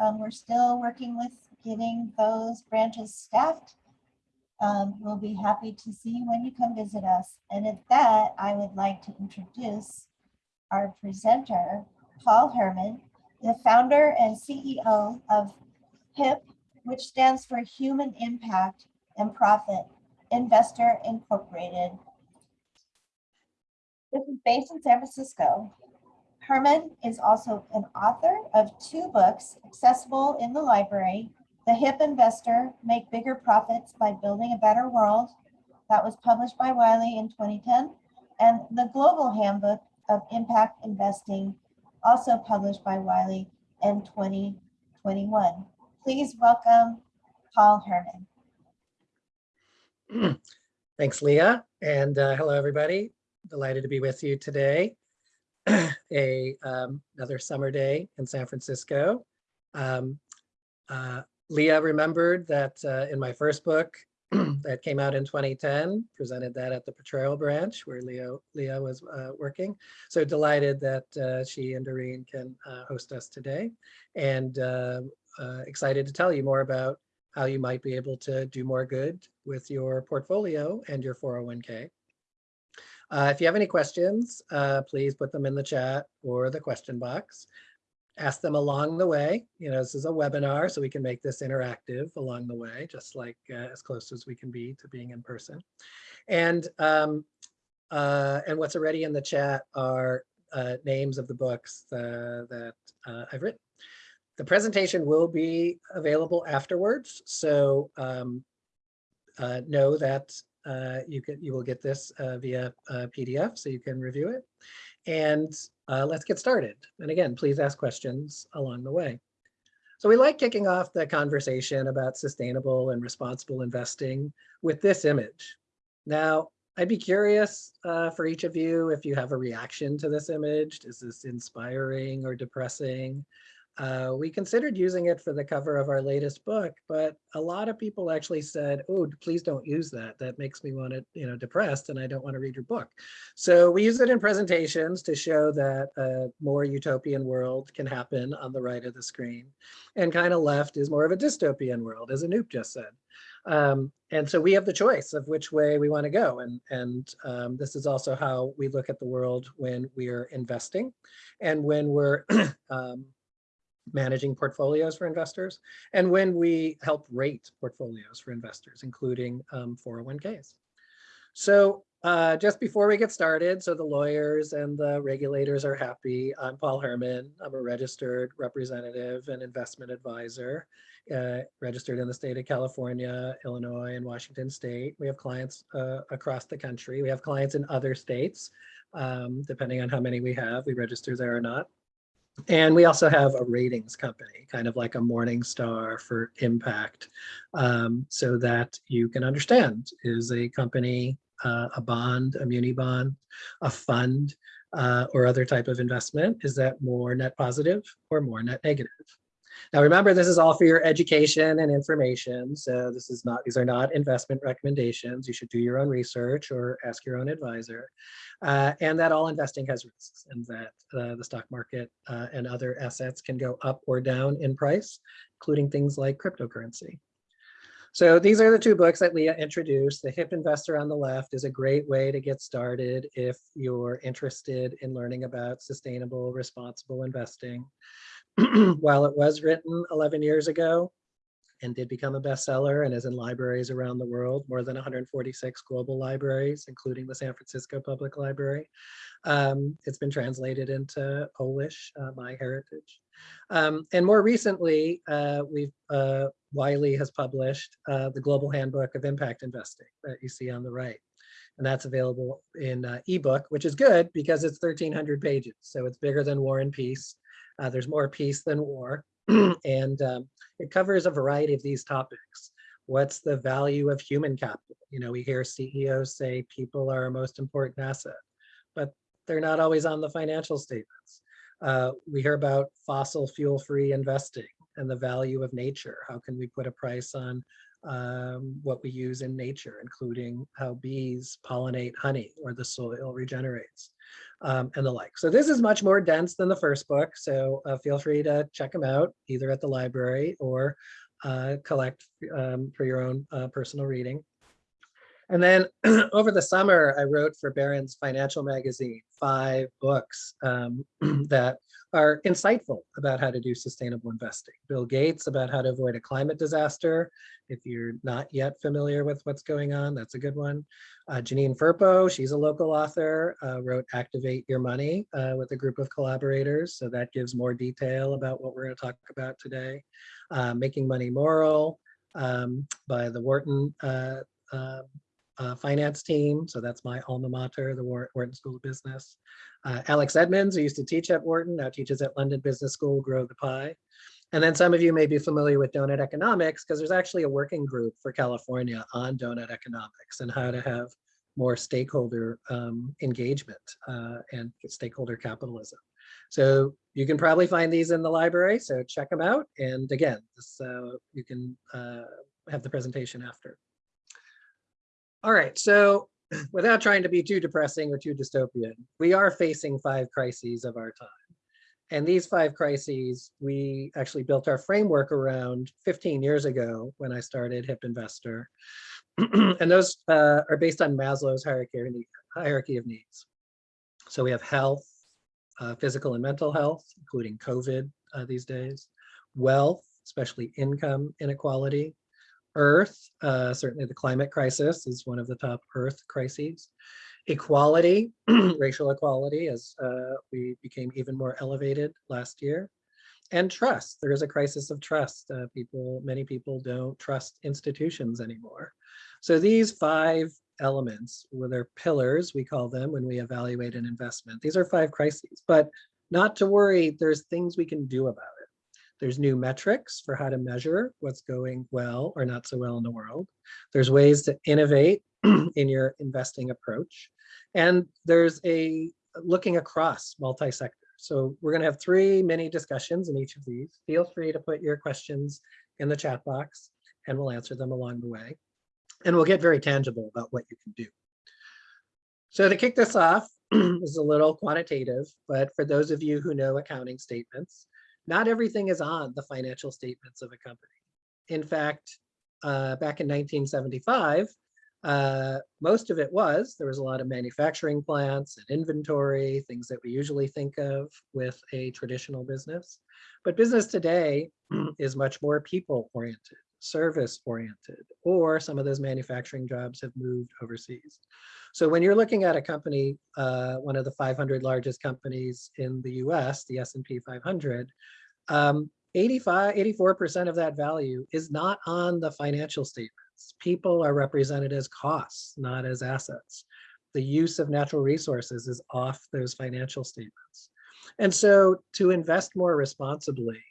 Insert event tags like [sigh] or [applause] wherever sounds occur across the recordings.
um, we're still working with getting those branches staffed. Um, we'll be happy to see you when you come visit us. And at that, I would like to introduce our presenter, Paul Herman, the founder and CEO of HIP, which stands for Human Impact and Profit Investor Incorporated. This is based in San Francisco. Herman is also an author of two books accessible in the library, The Hip Investor, Make Bigger Profits by Building a Better World, that was published by Wiley in 2010, and The Global Handbook of Impact Investing, also published by Wiley in 2021. Please welcome Paul Herman. [clears throat] Thanks, Leah, and uh, hello, everybody. Delighted to be with you today. [clears throat] A um, another summer day in San Francisco. Um, uh, Leah remembered that uh, in my first book [clears throat] that came out in 2010, presented that at the Potrero branch where Leo Leah was uh, working. So delighted that uh, she and Doreen can uh, host us today, and uh, excited to tell you more about how you might be able to do more good with your portfolio and your 401k. Uh, if you have any questions, uh, please put them in the chat or the question box. Ask them along the way. You know, this is a webinar, so we can make this interactive along the way, just like uh, as close as we can be to being in person. And um, uh, and what's already in the chat are uh, names of the books uh, that I've written. The presentation will be available afterwards, so um, uh, know that uh, you can you will get this uh, via PDF, so you can review it. And uh, let's get started. And again, please ask questions along the way. So we like kicking off the conversation about sustainable and responsible investing with this image. Now, I'd be curious uh, for each of you if you have a reaction to this image. Is this inspiring or depressing? Uh, we considered using it for the cover of our latest book, but a lot of people actually said, oh, please don't use that. That makes me want to, you know, depressed and I don't want to read your book. So we use it in presentations to show that a more utopian world can happen on the right of the screen. And kind of left is more of a dystopian world, as Anoop just said. Um, and so we have the choice of which way we want to go. And, and um, this is also how we look at the world when we're investing and when we're [clears throat] um, managing portfolios for investors, and when we help rate portfolios for investors, including um, 401ks. So uh, just before we get started, so the lawyers and the regulators are happy. I'm Paul Herman. I'm a registered representative and investment advisor, uh, registered in the state of California, Illinois, and Washington state. We have clients uh, across the country. We have clients in other states, um, depending on how many we have, we register there or not. And we also have a ratings company, kind of like a Morningstar for impact, um, so that you can understand, is a company uh, a bond, a muni bond, a fund, uh, or other type of investment? Is that more net positive or more net negative? Now remember, this is all for your education and information. So this is not, these are not investment recommendations. You should do your own research or ask your own advisor. Uh, and that all investing has risks and that uh, the stock market uh, and other assets can go up or down in price, including things like cryptocurrency. So these are the two books that Leah introduced. The Hip Investor on the left is a great way to get started if you're interested in learning about sustainable, responsible investing. [clears throat] While it was written 11 years ago and did become a bestseller and is in libraries around the world, more than 146 global libraries, including the San Francisco Public Library. Um, it's been translated into Polish, uh, my heritage. Um, and more recently, uh, we've uh, Wiley has published uh, the Global Handbook of Impact Investing that you see on the right. And that's available in uh, ebook, which is good because it's 1300 pages. So it's bigger than War and Peace. Uh, there's more peace than war. [clears throat] and um, it covers a variety of these topics. What's the value of human capital? You know, we hear CEOs say people are our most important asset, but they're not always on the financial statements. Uh, we hear about fossil fuel free investing and the value of nature. How can we put a price on um, what we use in nature, including how bees pollinate honey or the soil regenerates um, and the like. So this is much more dense than the first book. So uh, feel free to check them out either at the library or uh, collect um, for your own uh, personal reading. And then [clears throat] over the summer, I wrote for Barron's Financial Magazine five books um, [clears throat] that are insightful about how to do sustainable investing. Bill Gates about how to avoid a climate disaster. If you're not yet familiar with what's going on, that's a good one. Uh, Janine Firpo, she's a local author, uh, wrote Activate Your Money uh, with a group of collaborators. So that gives more detail about what we're going to talk about today. Uh, Making Money Moral um, by the Wharton uh, finance team. So that's my alma mater, the Wharton School of Business. Uh, Alex Edmans, who used to teach at Wharton, now teaches at London Business School, Grow the Pie. And then some of you may be familiar with donut economics because there's actually a working group for California on donut economics and how to have more stakeholder um, engagement uh, and stakeholder capitalism. So you can probably find these in the library, so check them out. And again, this, uh, you can uh, have the presentation after. All right, so [clears throat] without trying to be too depressing or too dystopian, we are facing five crises of our time. And these five crises, we actually built our framework around 15 years ago when I started Hip Investor. [clears throat] and those uh, are based on Maslow's hierarchy, of needs. So we have health, uh, physical and mental health, including COVID uh, these days, wealth, especially income inequality, Earth, uh, certainly the climate crisis is one of the top Earth crises. Equality, [clears throat] racial equality, as uh, we became even more elevated last year. And trust, there is a crisis of trust. Uh, people, many people don't trust institutions anymore. So these five elements, were their pillars, we call them when we evaluate an investment. These are five crises, but not to worry, there's things we can do about it. There's new metrics for how to measure what's going well or not so well in the world. There's ways to innovate [clears throat] in your investing approach. And there's a looking across multi-sector. So we're gonna have three mini discussions in each of these. Feel free to put your questions in the chat box and we'll answer them along the way. And we'll get very tangible about what you can do. So to kick this off, [clears throat] is a little quantitative, but for those of you who know accounting statements, not everything is on the financial statements of a company. In fact, uh, back in 1975, uh, most of it was, there was a lot of manufacturing plants and inventory, things that we usually think of with a traditional business. But business today is much more people oriented, service oriented, or some of those manufacturing jobs have moved overseas. So when you're looking at a company, uh, one of the 500 largest companies in the US, the S&P 500, um, 85, 84% of that value is not on the financial statements. People are represented as costs, not as assets. The use of natural resources is off those financial statements. And so to invest more responsibly,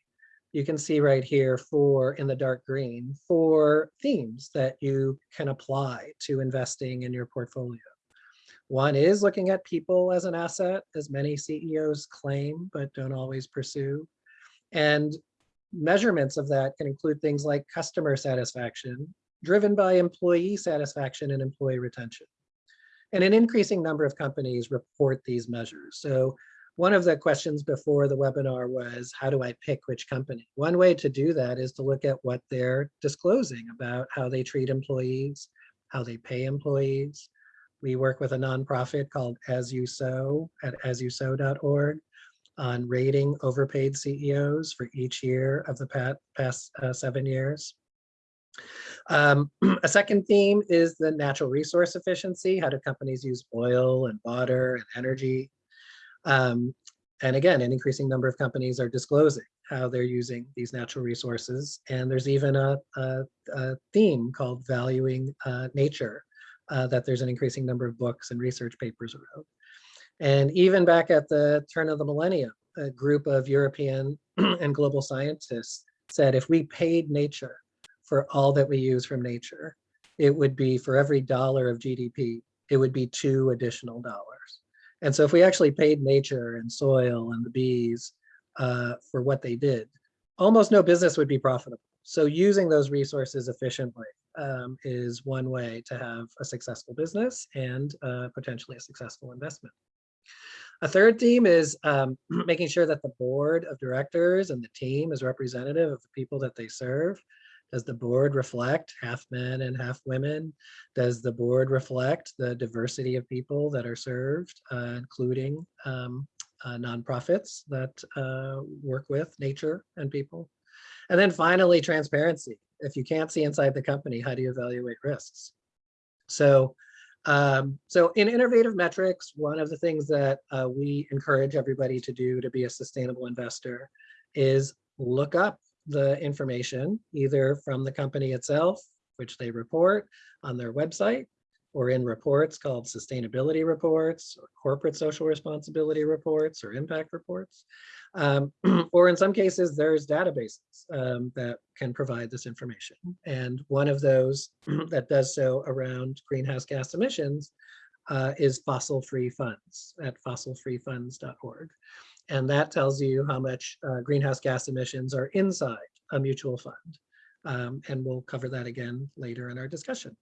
you can see right here for in the dark green for themes that you can apply to investing in your portfolio. One is looking at people as an asset, as many CEOs claim, but don't always pursue. And measurements of that can include things like customer satisfaction, driven by employee satisfaction and employee retention. And an increasing number of companies report these measures. So one of the questions before the webinar was, how do I pick which company? One way to do that is to look at what they're disclosing about how they treat employees, how they pay employees, we work with a nonprofit called As You Sow at asyousow.org on rating overpaid CEOs for each year of the past uh, seven years. Um, [clears throat] a second theme is the natural resource efficiency. How do companies use oil and water and energy? Um, and again, an increasing number of companies are disclosing how they're using these natural resources. And there's even a, a, a theme called valuing uh, nature uh, that there's an increasing number of books and research papers around. And even back at the turn of the millennium, a group of European [clears throat] and global scientists said if we paid nature for all that we use from nature, it would be for every dollar of GDP, it would be two additional dollars. And so if we actually paid nature and soil and the bees uh, for what they did, almost no business would be profitable. So using those resources efficiently um, is one way to have a successful business and uh, potentially a successful investment. A third theme is um, [clears throat] making sure that the board of directors and the team is representative of the people that they serve. Does the board reflect half men and half women? Does the board reflect the diversity of people that are served, uh, including um, uh, nonprofits that uh, work with nature and people? And then finally, transparency. If you can't see inside the company, how do you evaluate risks? So, um, so in innovative metrics, one of the things that uh, we encourage everybody to do to be a sustainable investor is look up the information either from the company itself, which they report on their website, or in reports called sustainability reports, or corporate social responsibility reports, or impact reports. Um, [clears throat] or in some cases, there's databases um, that can provide this information. And one of those [clears throat] that does so around greenhouse gas emissions uh, is fossil free funds at fossilfreefunds.org. And that tells you how much uh, greenhouse gas emissions are inside a mutual fund. Um, and we'll cover that again later in our discussion.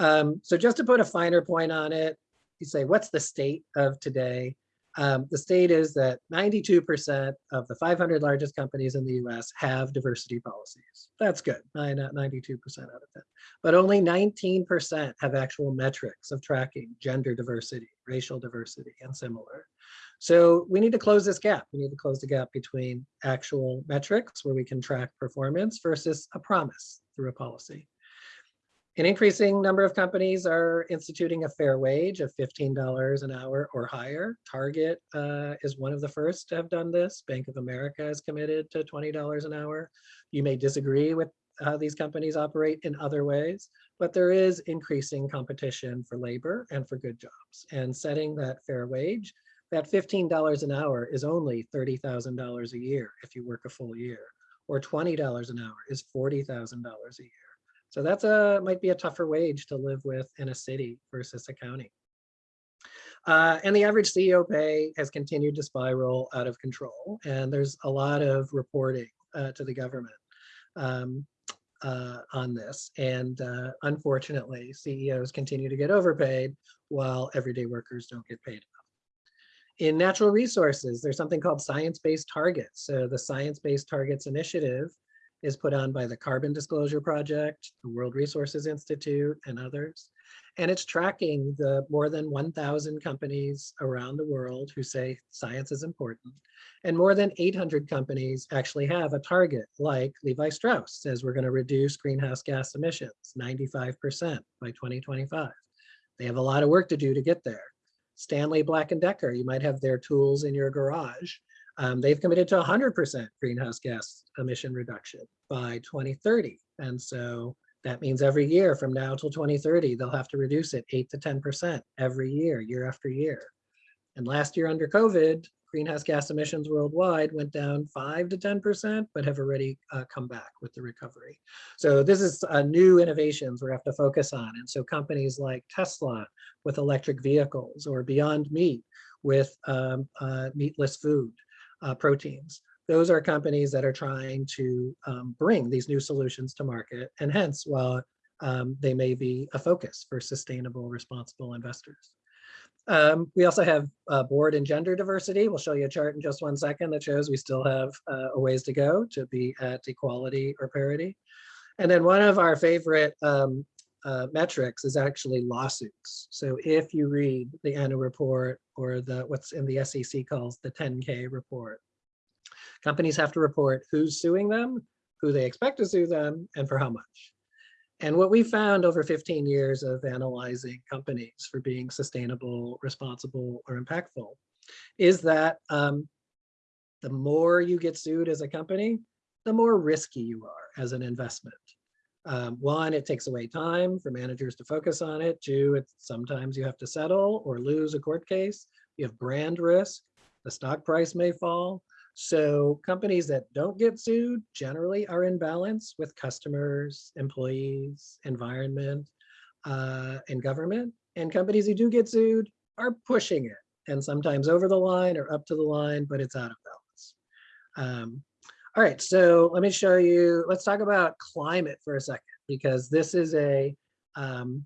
Um, so just to put a finer point on it, you say, what's the state of today? Um, the state is that 92% of the 500 largest companies in the US have diversity policies. That's good, 92% out of that. But only 19% have actual metrics of tracking gender diversity, racial diversity, and similar. So we need to close this gap. We need to close the gap between actual metrics where we can track performance versus a promise through a policy. An increasing number of companies are instituting a fair wage of $15 an hour or higher. Target uh, is one of the first to have done this. Bank of America is committed to $20 an hour. You may disagree with how these companies operate in other ways, but there is increasing competition for labor and for good jobs. And setting that fair wage, that $15 an hour is only $30,000 a year if you work a full year, or $20 an hour is $40,000 a year. So that's a might be a tougher wage to live with in a city versus a county. Uh, and the average CEO pay has continued to spiral out of control. And there's a lot of reporting uh, to the government um, uh, on this. And uh, unfortunately, CEOs continue to get overpaid while everyday workers don't get paid enough. In natural resources, there's something called science-based targets. So the Science-Based Targets Initiative is put on by the Carbon Disclosure Project, the World Resources Institute, and others. And it's tracking the more than 1,000 companies around the world who say science is important. And more than 800 companies actually have a target, like Levi Strauss says we're going to reduce greenhouse gas emissions 95% by 2025. They have a lot of work to do to get there. Stanley Black & Decker, you might have their tools in your garage. Um, they've committed to 100% greenhouse gas emission reduction by 2030. And so that means every year from now till 2030, they'll have to reduce it 8 to 10% every year, year after year. And last year under COVID, greenhouse gas emissions worldwide went down 5 to 10%, but have already uh, come back with the recovery. So this is uh, new innovations we have to focus on. And so companies like Tesla with electric vehicles or Beyond Meat with um, uh, meatless food uh, proteins. Those are companies that are trying to um, bring these new solutions to market and hence while um, they may be a focus for sustainable, responsible investors. Um, we also have uh, board and gender diversity. We'll show you a chart in just one second that shows we still have uh, a ways to go to be at equality or parity. And then one of our favorite um, uh, metrics is actually lawsuits. So if you read the annual report or the what's in the SEC calls the 10K report, companies have to report who's suing them, who they expect to sue them, and for how much. And what we found over 15 years of analyzing companies for being sustainable, responsible, or impactful is that um, the more you get sued as a company, the more risky you are as an investment. Um, one, it takes away time for managers to focus on it. Two, it's sometimes you have to settle or lose a court case. You have brand risk. The stock price may fall. So companies that don't get sued generally are in balance with customers, employees, environment, uh, and government. And companies who do get sued are pushing it and sometimes over the line or up to the line, but it's out of balance. Um, All right, so let me show you, let's talk about climate for a second, because this is a, um,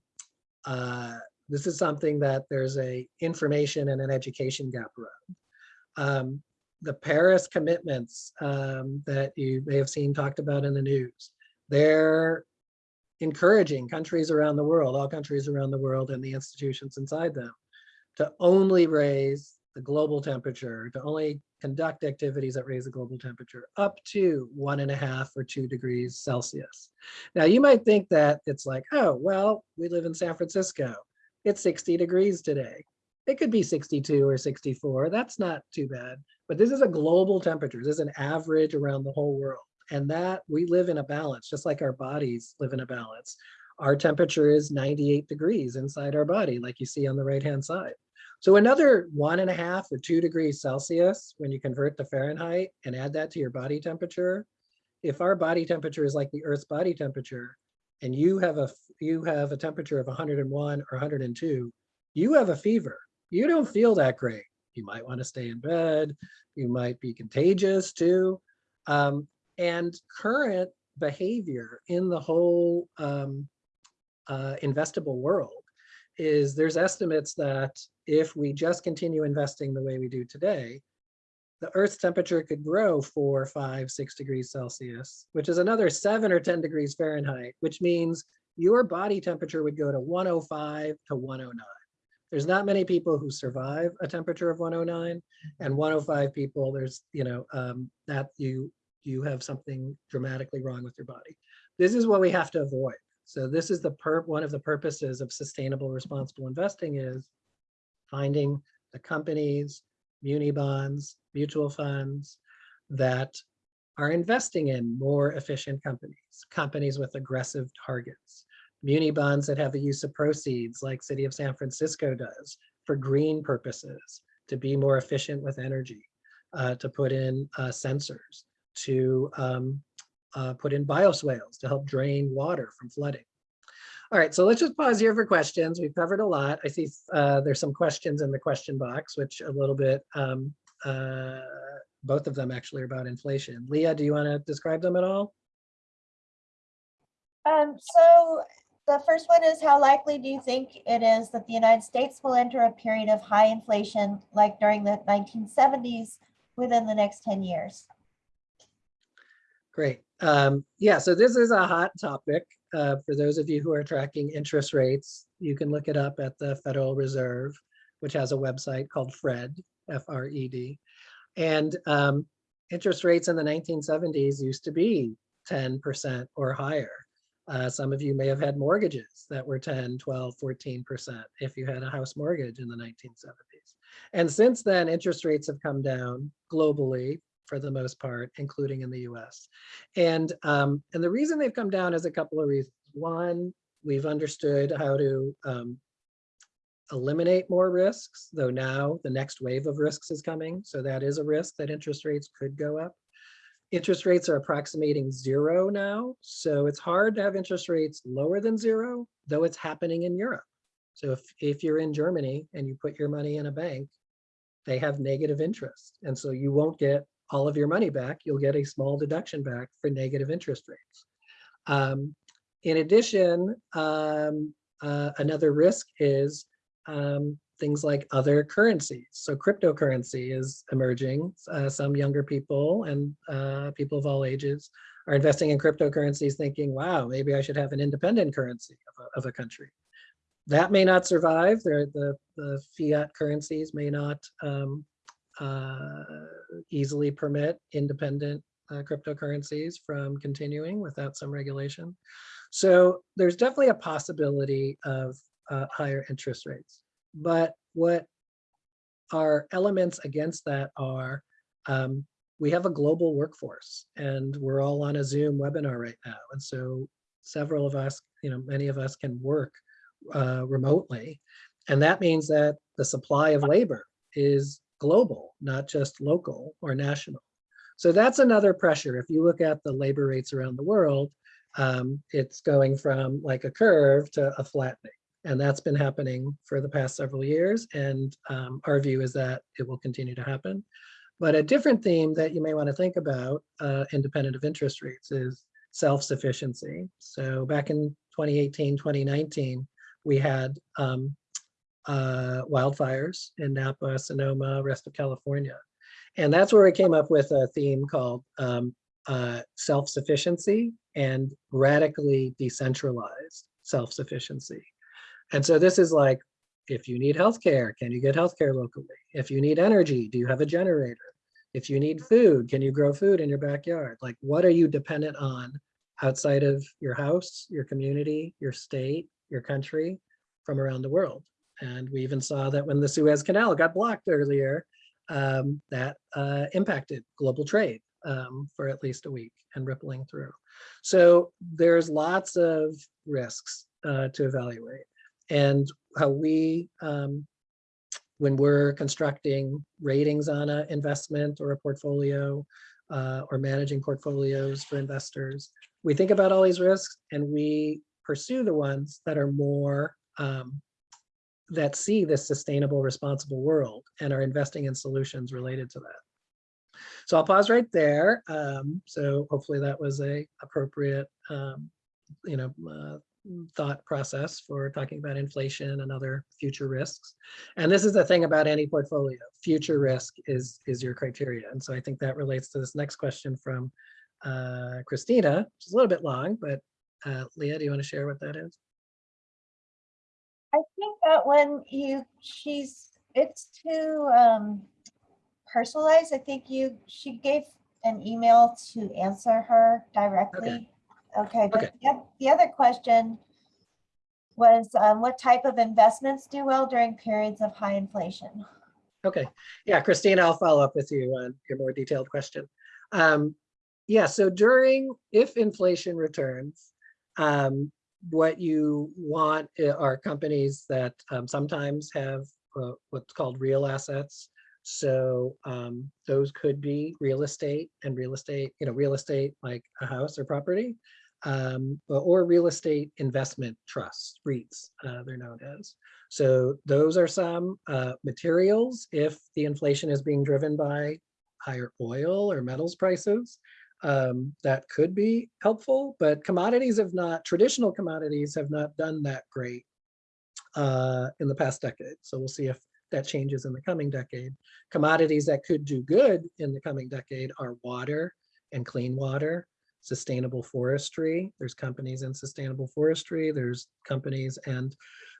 uh, this is something that there's a information and an education gap around. Um, the Paris commitments um, that you may have seen talked about in the news, they're encouraging countries around the world, all countries around the world and the institutions inside them to only raise the global temperature, to only conduct activities that raise the global temperature up to one and a half or two degrees Celsius. Now you might think that it's like, oh, well, we live in San Francisco. It's 60 degrees today. It could be 62 or 64. That's not too bad. But this is a global temperature. This is an average around the whole world. And that we live in a balance, just like our bodies live in a balance. Our temperature is 98 degrees inside our body, like you see on the right-hand side. So another one and a half or two degrees Celsius, when you convert to Fahrenheit and add that to your body temperature, if our body temperature is like the Earth's body temperature, and you have a you have a temperature of 101 or 102, you have a fever. You don't feel that great. You might want to stay in bed. You might be contagious too. Um, and current behavior in the whole um, uh, investable world is there's estimates that if we just continue investing the way we do today, the Earth's temperature could grow four, five, six degrees Celsius, which is another seven or 10 degrees Fahrenheit, which means your body temperature would go to 105 to 109. There's not many people who survive a temperature of 109 and 105 people, there's, you know, um, that you, you have something dramatically wrong with your body. This is what we have to avoid. So this is the per one of the purposes of sustainable responsible investing is finding the companies, muni bonds, mutual funds that are investing in more efficient companies, companies with aggressive targets, muni bonds that have the use of proceeds like City of San Francisco does for green purposes, to be more efficient with energy, uh, to put in uh, sensors, to um, uh, put in bioswales to help drain water from flooding. All right, so let's just pause here for questions. We've covered a lot. I see uh, there's some questions in the question box, which a little bit, um, uh, both of them actually are about inflation. Leah, do you want to describe them at all? Um, so the first one is how likely do you think it is that the United States will enter a period of high inflation like during the 1970s within the next 10 years? Great. Um, yeah, so this is a hot topic. Uh, for those of you who are tracking interest rates, you can look it up at the Federal Reserve, which has a website called FRED, F-R-E-D. And um, interest rates in the 1970s used to be 10% or higher. Uh, some of you may have had mortgages that were 10, 12, 14% if you had a house mortgage in the 1970s. And since then, interest rates have come down globally for the most part, including in the US. And, um, and the reason they've come down is a couple of reasons. One, we've understood how to um, eliminate more risks, though now the next wave of risks is coming. So that is a risk that interest rates could go up. Interest rates are approximating zero now. So it's hard to have interest rates lower than zero, though it's happening in Europe. So if, if you're in Germany and you put your money in a bank, they have negative interest. And so you won't get all of your money back, you'll get a small deduction back for negative interest rates. Um, in addition, um, uh, another risk is um, things like other currencies. So cryptocurrency is emerging. Uh, some younger people and uh, people of all ages are investing in cryptocurrencies thinking, wow, maybe I should have an independent currency of a, of a country. That may not survive. the, the fiat currencies may not um, uh, easily permit independent uh, cryptocurrencies from continuing without some regulation. So there's definitely a possibility of uh, higher interest rates. But what our elements against that are, um, we have a global workforce and we're all on a Zoom webinar right now. And so several of us, you know, many of us can work uh, remotely. And that means that the supply of labor is global, not just local or national. So that's another pressure. If you look at the labor rates around the world, um, it's going from like a curve to a flattening. And that's been happening for the past several years. And um, our view is that it will continue to happen. But a different theme that you may want to think about, uh, independent of interest rates, is self-sufficiency. So back in 2018, 2019, we had um, uh, wildfires in Napa, Sonoma, rest of California. And that's where we came up with a theme called um, uh, self-sufficiency and radically decentralized self-sufficiency. And so this is like, if you need healthcare, can you get healthcare locally? If you need energy, do you have a generator? If you need food, can you grow food in your backyard? Like, what are you dependent on outside of your house, your community, your state, your country, from around the world? And we even saw that when the Suez Canal got blocked earlier, um, that uh, impacted global trade um, for at least a week and rippling through. So there's lots of risks uh, to evaluate. And how we, um, when we're constructing ratings on an investment or a portfolio uh, or managing portfolios for investors, we think about all these risks and we pursue the ones that are more um, that see this sustainable, responsible world and are investing in solutions related to that. So I'll pause right there. Um, so hopefully that was a appropriate, um, you know, uh, thought process for talking about inflation and other future risks. And this is the thing about any portfolio, future risk is, is your criteria. And so I think that relates to this next question from uh, Christina, which is a little bit long, but uh, Leah, do you want to share what that is? I think that when you, she's, it's too um, personalized. I think you, she gave an email to answer her directly. Okay, but Okay. the the other question was um, what type of investments do well during periods of high inflation? Okay, yeah, Christina, I'll follow up with you on your more detailed question. Um, yeah, so during, if inflation returns, um, what you want are companies that um, sometimes have uh, what's called real assets. So um, those could be real estate and real estate, you know, real estate like a house or property, um, or- or real estate investment trusts, REITs, uh, they're known as. So those are some uh, materials. If the inflation is being driven by higher oil or metals prices, um, that could be helpful, but commodities have not, traditional commodities have not done that great uh, in the past decade. So we'll see if that changes in the coming decade. Commodities that could do good in the coming decade are water and clean water, sustainable forestry. There's companies in sustainable forestry. There's companies and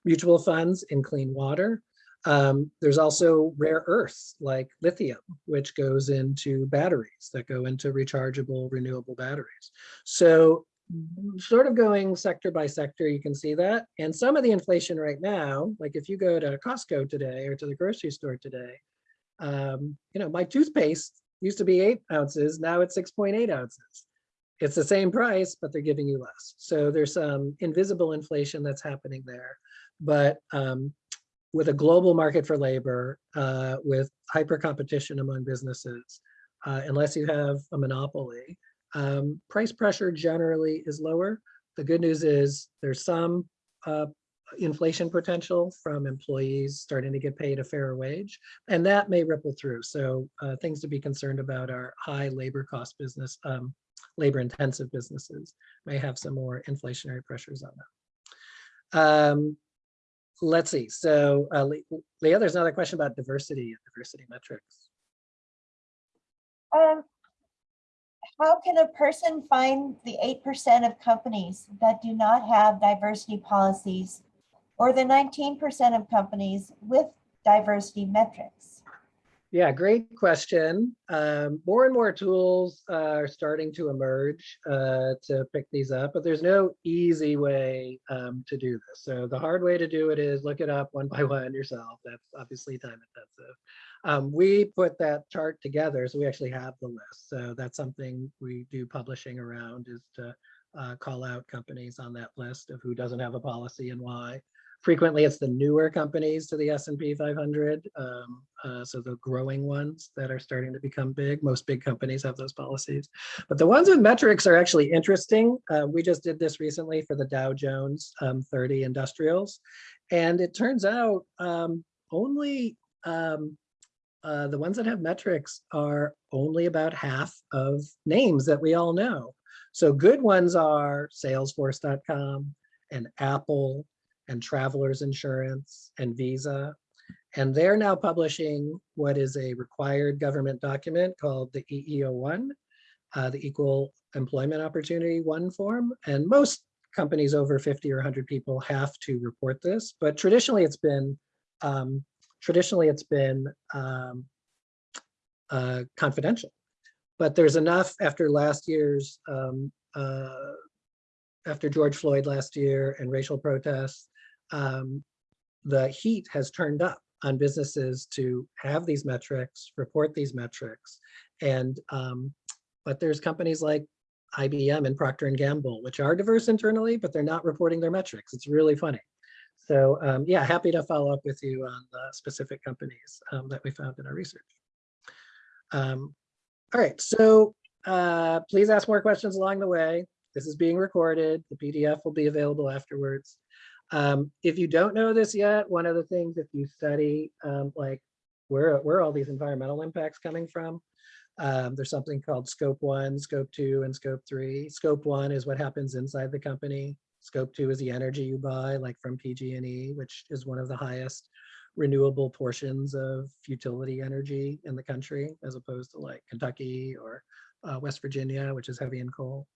mutual funds in clean water. Um, there's also rare earths like lithium, which goes into batteries that go into rechargeable renewable batteries. So sort of going sector by sector, you can see that. And some of the inflation right now, like if you go to Costco today or to the grocery store today, um, you know, my toothpaste used to be eight ounces, now it's 6.8 ounces. It's the same price, but they're giving you less. So there's some invisible inflation that's happening there. But um, with a global market for labor, uh, with hyper competition among businesses, uh, unless you have a monopoly, um, price pressure generally is lower. The good news is there's some uh, inflation potential from employees starting to get paid a fairer wage, and that may ripple through. So uh, things to be concerned about are high labor cost business, um, labor intensive businesses may have some more inflationary pressures on them. Um, let's see. So uh, Leah, there's another question about diversity and diversity metrics. Um, How can a person find the eight percent of companies that do not have diversity policies or the nineteen percent of companies with diversity metrics? Yeah, great question. Um, more and more tools uh, are starting to emerge uh, to pick these up, but there's no easy way um, to do this. So the hard way to do it is look it up one [laughs] by one yourself. That's obviously time intensive. Um, we put that chart together, so we actually have the list. So that's something we do publishing around is to uh, call out companies on that list of who doesn't have a policy and why. Frequently, it's the newer companies to the S&P 500, um, uh, so the growing ones that are starting to become big. Most big companies have those policies. But the ones with metrics are actually interesting. Uh, we just did this recently for the Dow Jones um, 30 industrials. And it turns out um, only um, uh, the ones that have metrics are only about half of names that we all know. So good ones are salesforce.com and Apple and Travelers Insurance and Visa. And they're now publishing what is a required government document called the EEO1, uh, the Equal Employment Opportunity One form. And most companies over 50 or 100 people have to report this, but traditionally it's been um, traditionally it's been um, uh, confidential. But there's enough after last year's um, uh, after George Floyd last year and racial protests, um, the heat has turned up on businesses to have these metrics, report these metrics. And, um, but there's companies like IBM and Procter and Gamble, which are diverse internally, but they're not reporting their metrics. It's really funny. So um, yeah, happy to follow up with you on the specific companies um, that we found in our research. Um, all right, so uh, please ask more questions along the way. This is being recorded. The PDF will be available afterwards. Um, if you don't know this yet, one of the things if you study um, like where, where all these environmental impacts coming from, um, there's something called scope one, scope two, and scope three. Scope one is what happens inside the company. Scope two is the energy you buy, like from PG&E, which is one of the highest renewable portions of utility energy in the country, as opposed to like Kentucky or uh, West Virginia, which is heavy in coal.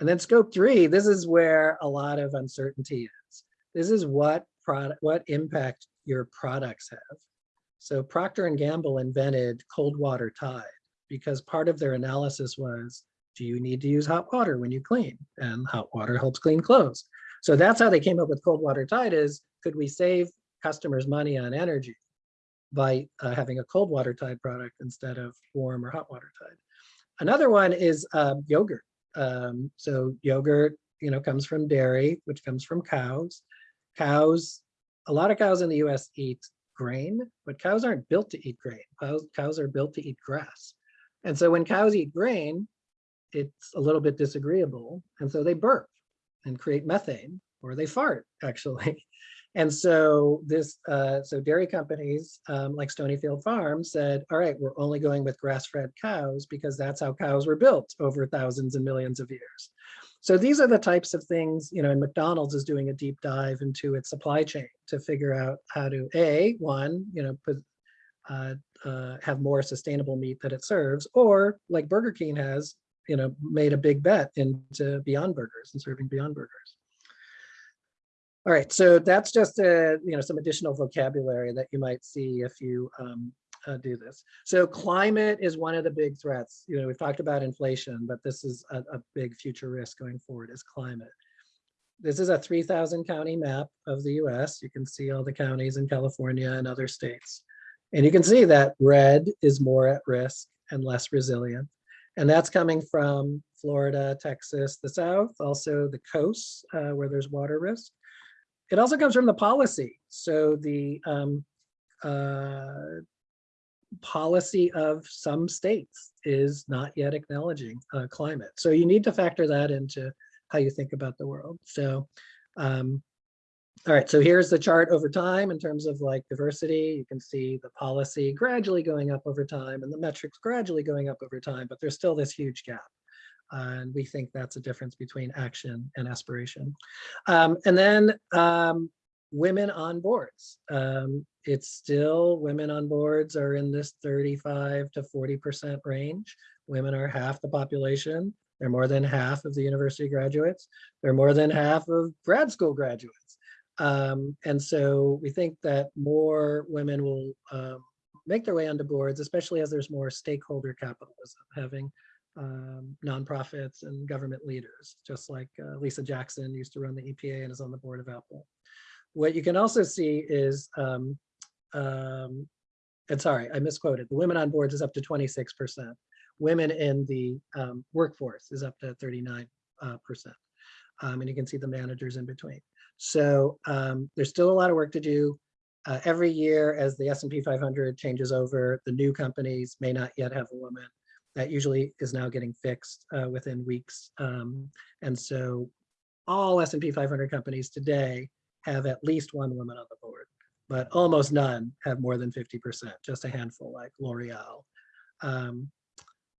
And then scope three, this is where a lot of uncertainty is. This is what product, what impact your products have. So Procter and Gamble invented cold water tide because part of their analysis was, do you need to use hot water when you clean? And hot water helps clean clothes. So that's how they came up with cold water tide is, could we save customers money on energy by uh, having a cold water tide product instead of warm or hot water tide? Another one is uh, yogurt. Um, so yogurt, you know, comes from dairy, which comes from cows. Cows, a lot of cows in the US eat grain, but cows aren't built to eat grain. Cows, cows are built to eat grass. And so when cows eat grain, it's a little bit disagreeable. And so they burp and create methane, or they fart [laughs] actually. And so this, uh, so dairy companies um, like Stonyfield Farm said, all right, we're only going with grass-fed cows because that's how cows were built over thousands and millions of years. So these are the types of things, you know, and McDonald's is doing a deep dive into its supply chain to figure out how to, A, one, you know, put, uh, uh, have more sustainable meat that it serves, or like Burger King has, you know, made a big bet into Beyond Burgers and serving Beyond Burgers. All right, so that's just a, you know, some additional vocabulary that you might see if you um, uh, do this. So climate is one of the big threats. You know, we've talked about inflation, but this is a, a big future risk going forward is climate. This is a 3000 county map of the US. You can see all the counties in California and other states. And you can see that red is more at risk and less resilient. And that's coming from Florida, Texas, the South, also the coasts uh, where there's water risk. It also comes from the policy. So the um, uh, policy of some states is not yet acknowledging uh, climate. So you need to factor that into how you think about the world. So, um, all right, so here's the chart over time in terms of like diversity. You can see the policy gradually going up over time and the metrics gradually going up over time, but there's still this huge gap. Uh, and we think that's a difference between action and aspiration. Um, and then um, women on boards. Um, it's still women on boards are in this 35 to 40% range. Women are half the population. They're more than half of the university graduates. They're more than half of grad school graduates. Um, and so we think that more women will um, make their way onto boards, especially as there's more stakeholder capitalism, having um, nonprofits and government leaders, just like uh, Lisa Jackson used to run the EPA and is on the board of Apple. What you can also see is, um, um, and sorry, I misquoted, the women on boards is up to 26%. Women in the um, workforce is up to 39%. Uh. Um, and you can see the managers in between. So um, there's still a lot of work to do. Uh, every year as the S&P 500 changes over, the new companies may not yet have a woman. That usually is now getting fixed uh, within weeks. Um, and so all S&P 500 companies today have at least one woman on the board. But almost none have more than 50%, just a handful like L'Oreal. Um,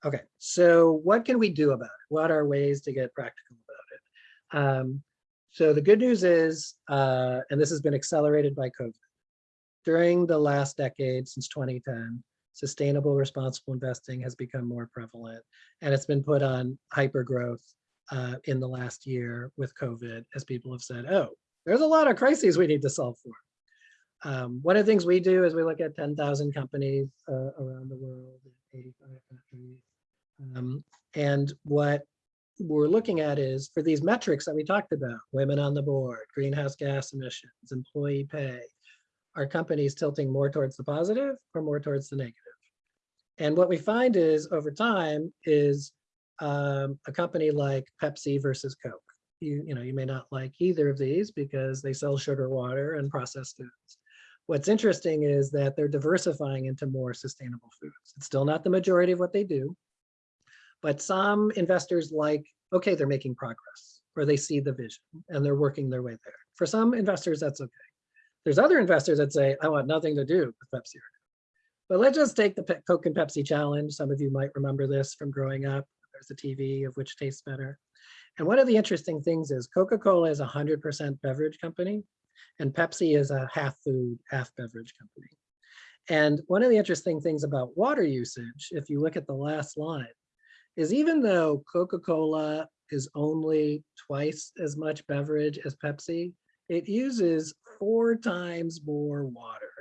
okay, so what can we do about it? What are ways to get practical about it? Um, so the good news is, uh, and this has been accelerated by COVID, during the last decade since 2010, sustainable responsible investing has become more prevalent and it's been put on hyper growth uh, in the last year with COVID as people have said, oh, there's a lot of crises we need to solve for. Um, one of the things we do is we look at 10,000 companies uh, around the world, 85 countries. Um, and what we're looking at is for these metrics that we talked about, women on the board, greenhouse gas emissions, employee pay, are companies tilting more towards the positive or more towards the negative? And what we find is over time is um, a company like Pepsi versus Coke. You, you know, you may not like either of these because they sell sugar water and processed foods. What's interesting is that they're diversifying into more sustainable foods. It's still not the majority of what they do, but some investors like, okay, they're making progress or they see the vision and they're working their way there. For some investors, that's okay. There's other investors that say, I want nothing to do with Pepsi. But let's just take the Coke and Pepsi challenge. Some of you might remember this from growing up. There's a TV of which tastes better. And one of the interesting things is Coca-Cola is a 100% beverage company and Pepsi is a half food, half beverage company. And one of the interesting things about water usage, if you look at the last line, is even though Coca-Cola is only twice as much beverage as Pepsi, it uses four times more water.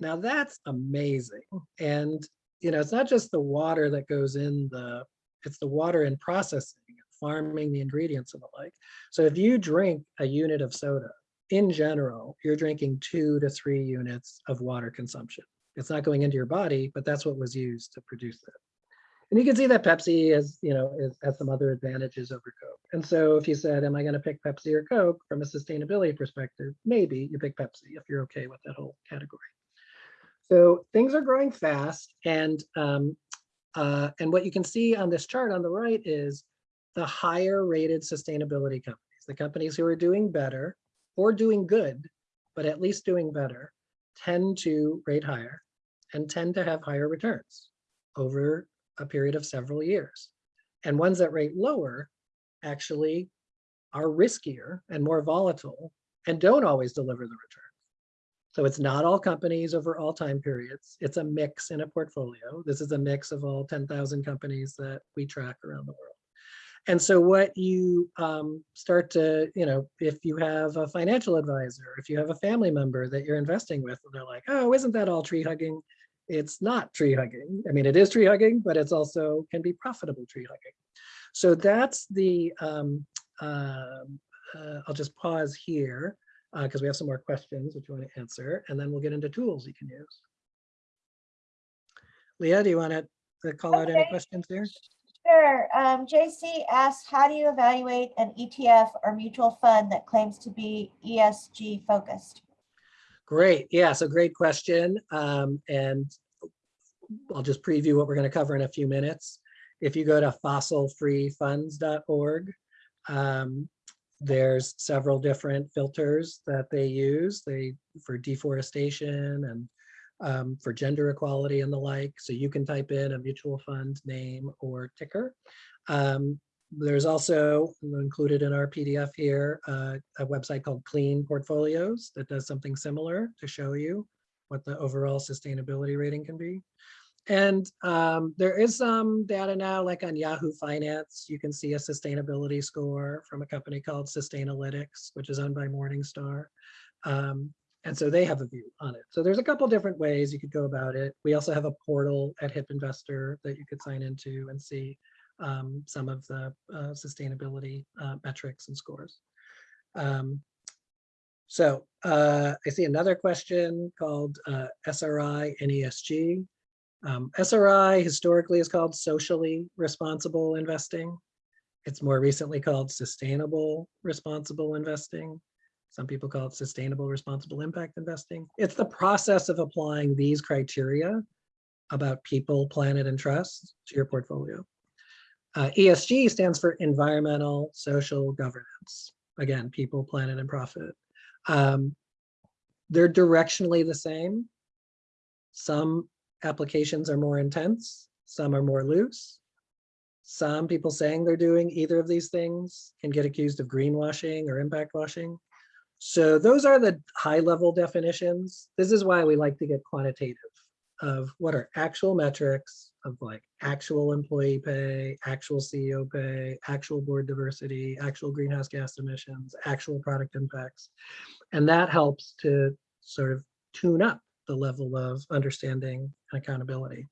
Now that's amazing. And, you know, it's not just the water that goes in the, it's the water in processing, farming the ingredients and the like. So if you drink a unit of soda, in general, you're drinking two to three units of water consumption. It's not going into your body, but that's what was used to produce it. And you can see that Pepsi has, you know, is, has some other advantages over Coke. And so if you said, am I going to pick Pepsi or Coke from a sustainability perspective, maybe you pick Pepsi if you're okay with that whole category. So things are growing fast. And, um, uh, and what you can see on this chart on the right is the higher rated sustainability companies, the companies who are doing better or doing good, but at least doing better, tend to rate higher and tend to have higher returns over a period of several years. And ones that rate lower actually are riskier and more volatile and don't always deliver the returns. So it's not all companies over all time periods. It's a mix in a portfolio. This is a mix of all 10,000 companies that we track around the world. And so what you um, start to, you know, if you have a financial advisor, if you have a family member that you're investing with, and they're like, oh, isn't that all tree hugging? it's not tree hugging. I mean, it is tree hugging, but it's also can be profitable tree hugging. So that's the, um, uh, uh, I'll just pause here because uh, we have some more questions which you want to answer, and then we'll get into tools you can use. Leah, do you want to call okay. out any questions here? Sure. Um, JC asks, how do you evaluate an ETF or mutual fund that claims to be ESG focused? Great. Yeah, so great question. Um, and I'll just preview what we're going to cover in a few minutes. If you go to fossilfreefunds.org, um, there's several different filters that they use they for deforestation and um, for gender equality and the like. So you can type in a mutual fund name or ticker. Um, there's also included in our PDF here uh, a website called Clean Portfolios that does something similar to show you what the overall sustainability rating can be. And um, there is some data now, like on Yahoo Finance, you can see a sustainability score from a company called Sustainalytics, which is owned by Morningstar. Um, and so they have a view on it. So there's a couple different ways you could go about it. We also have a portal at HIP Investor that you could sign into and see um, some of the uh, sustainability uh, metrics and scores. Um, so uh, I see another question called uh, SRI and ESG. Um, SRI historically is called socially responsible investing. It's more recently called sustainable responsible investing. Some people call it sustainable responsible impact investing. It's the process of applying these criteria about people, planet, and trust to your portfolio. Uh, ESG stands for environmental, social governance. Again, people, planet, and profit. Um, they're directionally the same. Some applications are more intense, some are more loose. Some people saying they're doing either of these things can get accused of greenwashing or impact washing. So those are the high level definitions. This is why we like to get quantitative of what are actual metrics of like actual employee pay, actual CEO pay, actual board diversity, actual greenhouse gas emissions, actual product impacts. And that helps to sort of tune up the level of understanding and accountability.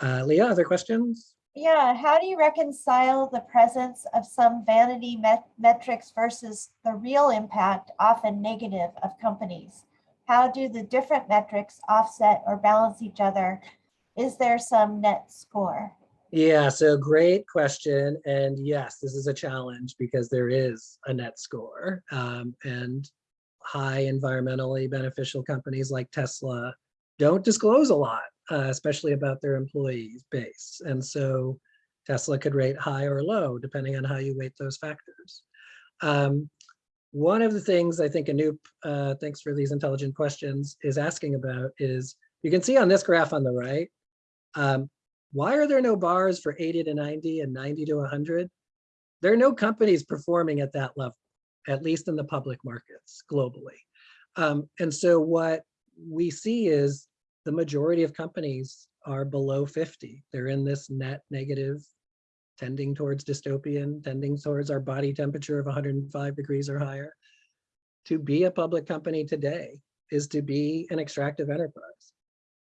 Uh, Leah, other questions? Yeah, how do you reconcile the presence of some vanity met- metrics versus the real impact, often negative, of companies? How do the different metrics offset or balance each other? Is there some net score? Yeah, so great question. And yes, this is a challenge because there is a net score. Um, and high environmentally beneficial companies like Tesla don't disclose a lot, uh, especially about their employee base. And so Tesla could rate high or low, depending on how you weight those factors. Um, one of the things I think Anoop, uh, thanks for these intelligent questions, is asking about is, you can see on this graph on the right, um, why are there no bars for 80 to 90 and 90 to 100? There are no companies performing at that level, at least in the public markets globally. Um, and so what we see is the majority of companies are below 50. They're in this net negative, tending towards dystopian, tending towards our body temperature of 105 degrees or higher. To be a public company today is to be an extractive enterprise.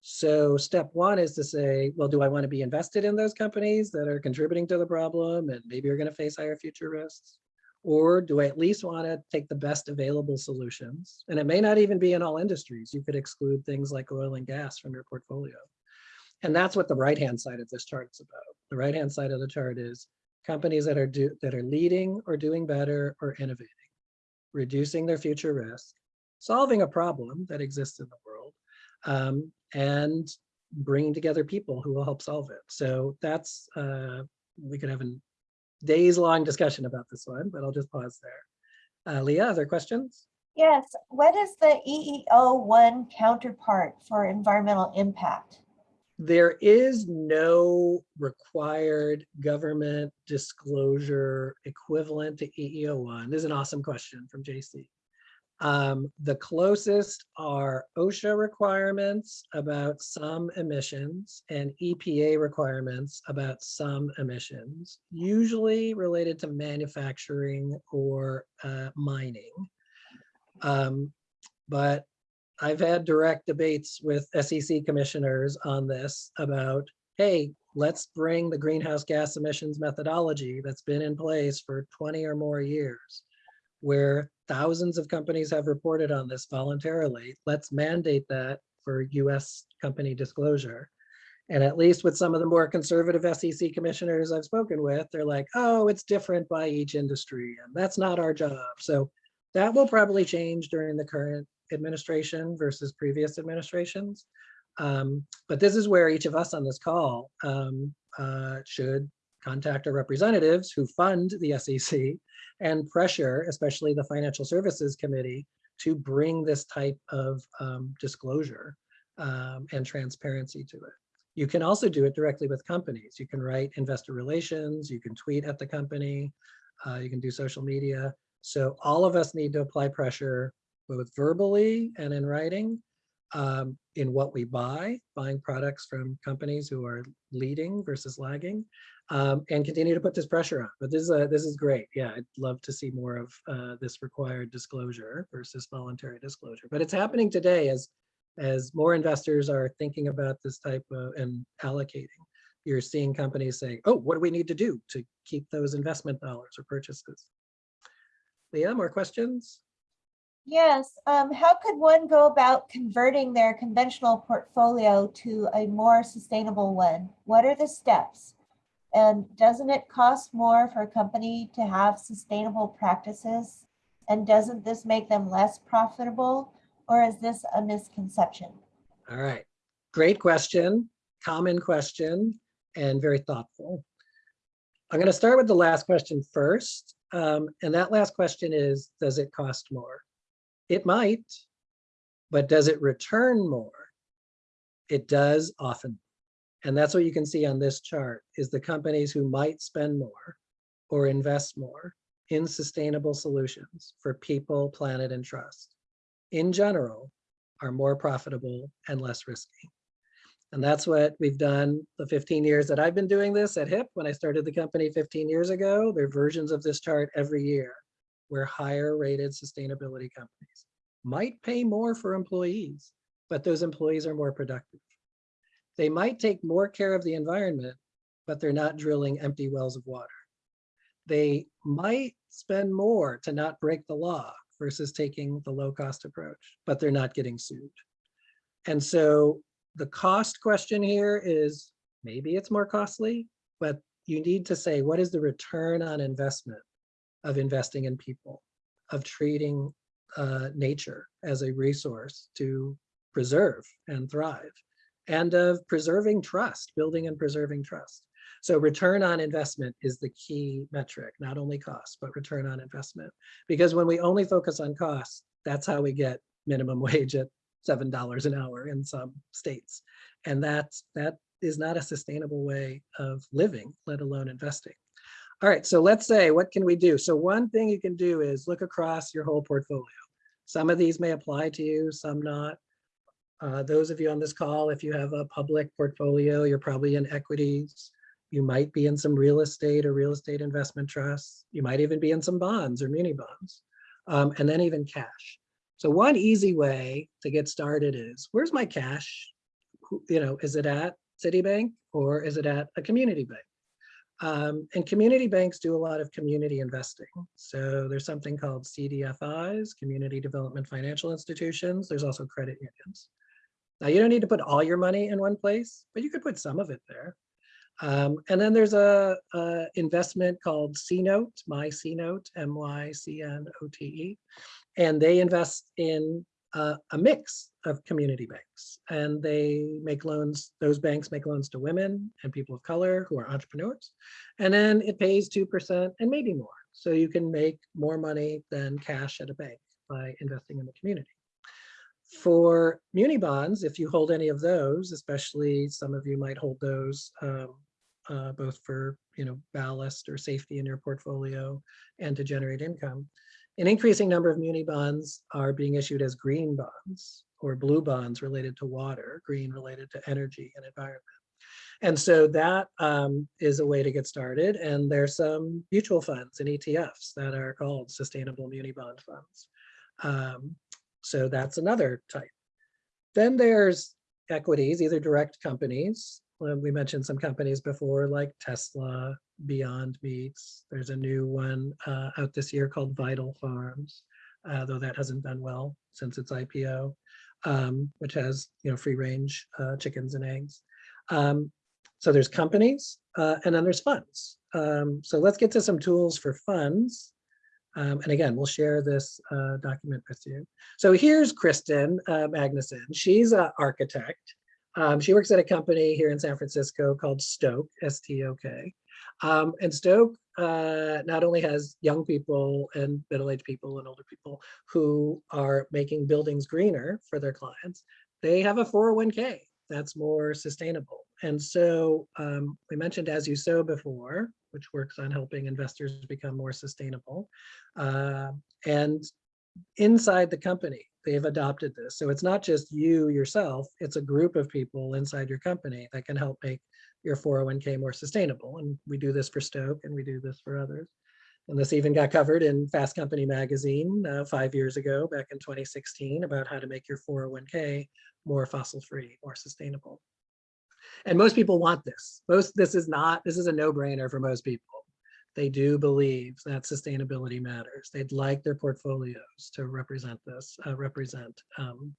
So step one is to say, well, do I want to be invested in those companies that are contributing to the problem and maybe you're going to face higher future risks? Or do I at least want to take the best available solutions? And it may not even be in all industries. You could exclude things like oil and gas from your portfolio. And that's what the right-hand side of this chart is about. The right-hand side of the chart is companies that are do, that are leading or doing better or innovating, reducing their future risk, solving a problem that exists in the world, um, and bringing together people who will help solve it. So that's, uh, we could have a days long discussion about this one, but I'll just pause there. Uh, Leah, other questions? Yes, what is the EEO1 counterpart for environmental impact? There is no required government disclosure equivalent to EEO1. This is an awesome question from JC. Um, the closest are OSHA requirements about some emissions and EPA requirements about some emissions, usually related to manufacturing or uh, mining. Um, but I've had direct debates with SEC commissioners on this about, hey, let's bring the greenhouse gas emissions methodology that's been in place for 20 or more years, where thousands of companies have reported on this voluntarily. Let's mandate that for US company disclosure. And at least with some of the more conservative SEC commissioners I've spoken with, they're like, oh, it's different by each industry and that's not our job. So that will probably change during the current administration versus previous administrations. Um, but this is where each of us on this call um, uh, should contact our representatives who fund the SEC and pressure, especially the Financial Services Committee, to bring this type of um, disclosure um, and transparency to it. You can also do it directly with companies. You can write investor relations, you can tweet at the company, uh, you can do social media. So all of us need to apply pressure both verbally and in writing um, in what we buy, buying products from companies who are leading versus lagging, um, and continue to put this pressure on. But this is a, this is great. Yeah, I'd love to see more of uh, this required disclosure versus voluntary disclosure. But it's happening today as as more investors are thinking about this type of and allocating. You're seeing companies saying, "Oh, what do we need to do to keep those investment dollars or purchases?" Leah, more questions? Yes, um, how could one go about converting their conventional portfolio to a more sustainable one? What are the steps? And doesn't it cost more for a company to have sustainable practices? And doesn't this make them less profitable? Or is this a misconception? All right, great question, common question, and very thoughtful. I'm going to start with the last question first. Um, and that last question is, does it cost more? It might, but does it return more? It does often. And that's what you can see on this chart is the companies who might spend more or invest more in sustainable solutions for people, planet, and trust in general are more profitable and less risky. And that's what we've done the 15 years that I've been doing this at HIP. When I started the company 15 years ago, there are versions of this chart every year where higher rated sustainability companies might pay more for employees, but those employees are more productive. They might take more care of the environment, but they're not drilling empty wells of water. They might spend more to not break the law versus taking the low cost approach, but they're not getting sued. And so the cost question here is maybe it's more costly, but you need to say, what is the return on investment of investing in people, of treating uh, nature as a resource to preserve and thrive, and of preserving trust, building and preserving trust. So return on investment is the key metric, not only cost, but return on investment. Because when we only focus on costs, that's how we get minimum [laughs] wage at $7 an hour in some states. And that's, that is not a sustainable way of living, let alone investing. All right, so let's say, what can we do? So one thing you can do is look across your whole portfolio. Some of these may apply to you, some not. Uh, those of you on this call, if you have a public portfolio, you're probably in equities. You might be in some real estate or real estate investment trusts. You might even be in some bonds or muni bonds, um, and then even cash. So one easy way to get started is, where's my cash? You know, is it at Citibank or is it at a community bank? Um, and community banks do a lot of community investing. So there's something called CDFIs, Community Development Financial Institutions. There's also credit unions. Now you don't need to put all your money in one place, but you could put some of it there. Um, and then there's a, a investment called C-Note, My C-Note, M-Y-C-N-O-T-E, and they invest in uh, a mix of community banks. And they make loans, those banks make loans to women and people of color who are entrepreneurs. And then it pays 2% and maybe more. So you can make more money than cash at a bank by investing in the community. For muni bonds, if you hold any of those, especially some of you might hold those um, uh, both for you know ballast or safety in your portfolio and to generate income. An increasing number of muni bonds are being issued as green bonds or blue bonds related to water, green related to energy and environment. And so that um, is a way to get started. And there's some mutual funds and ETFs that are called sustainable muni bond funds. Um, so that's another type. Then there's equities, either direct companies. We mentioned some companies before like Tesla, Beyond Meats. There's a new one uh, out this year called Vital Farms, uh, though that hasn't done well since its IPO, um, which has you know free range uh, chickens and eggs. Um, so there's companies uh, and then there's funds. Um, so let's get to some tools for funds. Um, and again, we'll share this uh, document with you. So here's Kristen uh, Magnuson. She's an architect. Um, she works at a company here in San Francisco called Stok, S-T-O-K. Um, and Stok uh, not only has young people and middle-aged people and older people who are making buildings greener for their clients, they have a 401k that's more sustainable. And so um, we mentioned As You Sow before, which works on helping investors become more sustainable. Uh, and inside the company, they've adopted this. So it's not just you yourself, it's a group of people inside your company that can help make your 401k more sustainable. And we do this for Stok and we do this for others. And this even got covered in Fast Company magazine uh, five years ago, back in 2016, about how to make your 401k more fossil free, more sustainable. And most people want this. Most, this is not, this is a no brainer for most people. They do believe that sustainability matters. They'd like their portfolios to represent this, uh, represent um,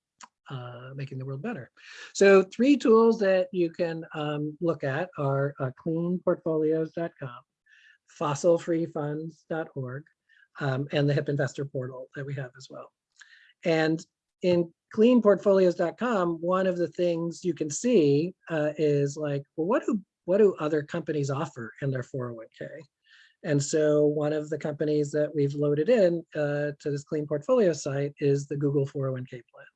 uh, making the world better. So three tools that you can um, look at are uh, cleanportfolios.com, fossilfreefunds.org, um, and the HIP Investor Portal that we have as well. And in cleanportfolios.com, one of the things you can see uh, is like, well, what do what do other companies offer in their 401k? And so one of the companies that we've loaded in uh, to this clean portfolio site is the Google 401k plan.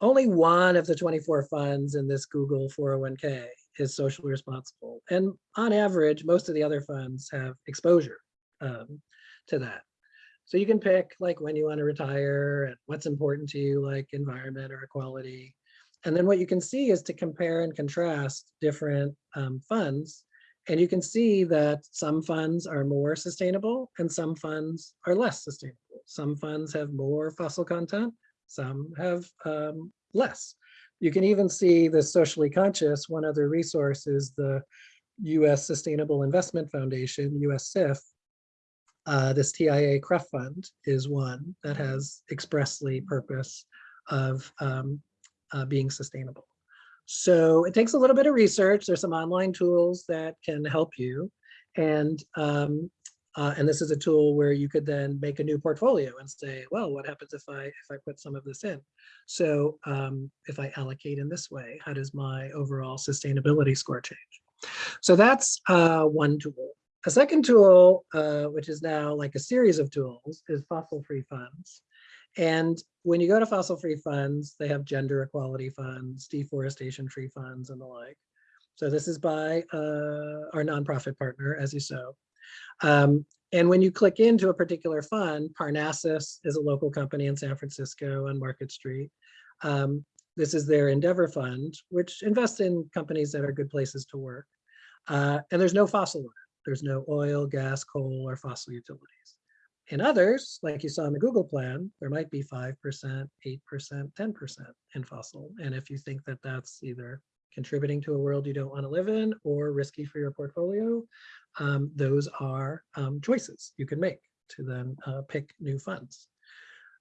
Only one of the 24 funds in this Google 401k is socially responsible. And on average, most of the other funds have exposure um, to that. So you can pick like when you want to retire and what's important to you, like environment or equality. And then what you can see is to compare and contrast different um, funds. And you can see that some funds are more sustainable and some funds are less sustainable. Some funds have more fossil content, some have um, less. You can even see the socially conscious, one other resource is the US Sustainable Investment Foundation, USSIF. Uh, this TIAA CREF fund is one that has expressly purpose of um, uh, being sustainable. So it takes a little bit of research. There's some online tools that can help you. And, um, uh, and this is a tool where you could then make a new portfolio and say, well, what happens if I if I put some of this in? So um, if I allocate in this way, how does my overall sustainability score change? So that's uh, one tool. A second tool, uh, which is now like a series of tools, is fossil-free funds. And when you go to fossil-free funds, they have gender equality funds, deforestation-free funds, and the like. So this is by uh, our nonprofit partner, As You Sow. Um, and when you click into a particular fund, Parnassus is a local company in San Francisco on Market Street. Um, this is their Endeavor Fund, which invests in companies that are good places to work. Uh, and there's no fossil. There's no oil, gas, coal, or fossil utilities. In others, like you saw in the Google plan, there might be 5%, 8%, 10% in fossil. And if you think that that's either contributing to a world you don't want to live in or risky for your portfolio, um, those are um, choices you can make to then uh, pick new funds.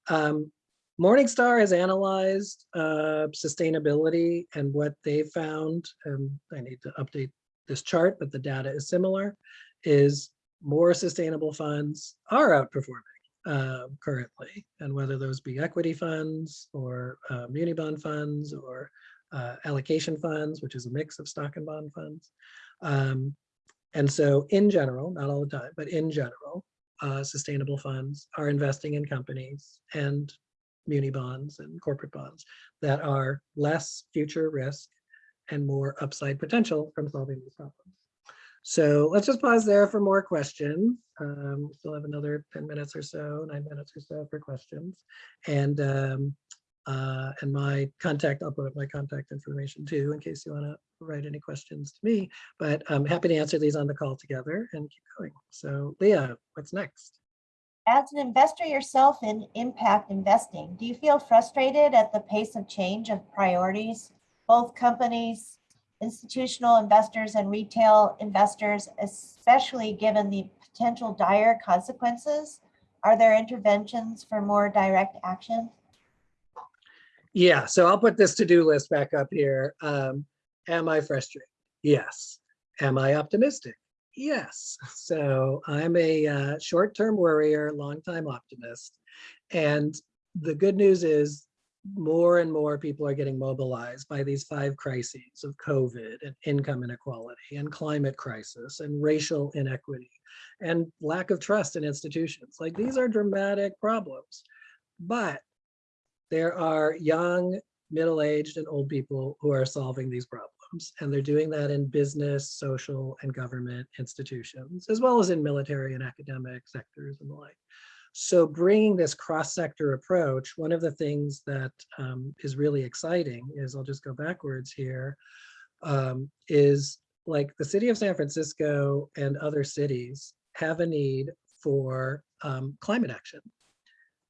Um, Morningstar has analyzed uh, sustainability and what they found, and I need to update this chart, but the data is similar, is more sustainable funds are outperforming uh, currently, and whether those be equity funds or uh, muni bond funds or uh, allocation funds, which is a mix of stock and bond funds. Um, and so in general, not all the time, but in general, uh, sustainable funds are investing in companies and muni bonds and corporate bonds that are less future risk and more upside potential from solving these problems. So let's just pause there for more questions. Um, we still have another 10 minutes or so, nine minutes or so for questions. And um, uh, and my contact, I'll put up my contact information too, in case you want to write any questions to me, but I'm happy to answer these on the call together and keep going. So Leah, what's next? As an investor yourself in impact investing, do you feel frustrated at the pace of change of priorities? Both companies, institutional investors and retail investors, especially given the potential dire consequences? Are there interventions for more direct action? Yeah, so I'll put this to-do list back up here. Um, am I frustrated? Yes. Am I optimistic? Yes. So I'm a uh, short-term worrier, long-time optimist. And the good news is more and more people are getting mobilized by these five crises of COVID and income inequality and climate crisis and racial inequity and lack of trust in institutions. Like these are dramatic problems. But there are young, middle-aged and old people who are solving these problems. And they're doing that in business, social and government institutions, as well as in military and academic sectors and the like. So bringing this cross-sector approach, one of the things that um, is really exciting is, I'll just go backwards here, um, is like the city of San Francisco and other cities have a need for um, climate action.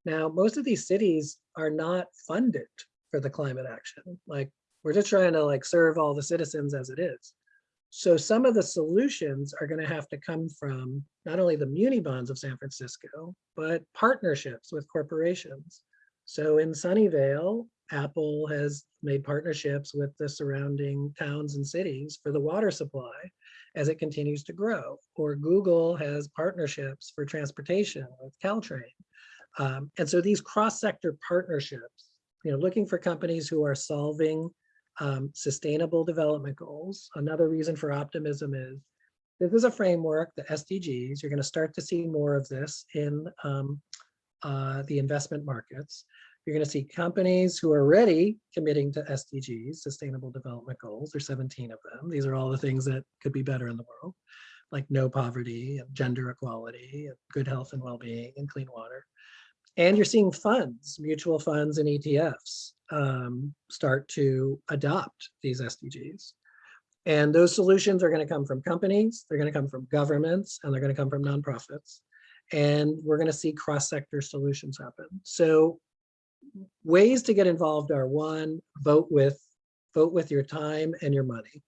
Now, most of these cities are not funded for the climate action. Like we're just trying to like serve all the citizens as it is. So some of the solutions are going to have to come from not only the muni bonds of San Francisco, but partnerships with corporations. So in Sunnyvale, Apple has made partnerships with the surrounding towns and cities for the water supply as it continues to grow. Or Google has partnerships for transportation with Caltrain. Um, and so these cross-sector partnerships, you know, looking for companies who are solving um, sustainable development goals. Another reason for optimism is this is a framework, the SDGs. You're going to start to see more of this in um, uh, the investment markets. You're going to see companies who are already committing to SDGs, Sustainable Development Goals. There's 17 of them. These are all the things that could be better in the world, like no poverty, and gender equality, and good health and well-being, and clean water. And you're seeing funds, mutual funds and ETFs um, start to adopt these SDGs. And those solutions are going to come from companies, they're going to come from governments, and they're going to come from nonprofits. And we're going to see cross-sector solutions happen. So ways to get involved are one, vote with, vote with your time and your money.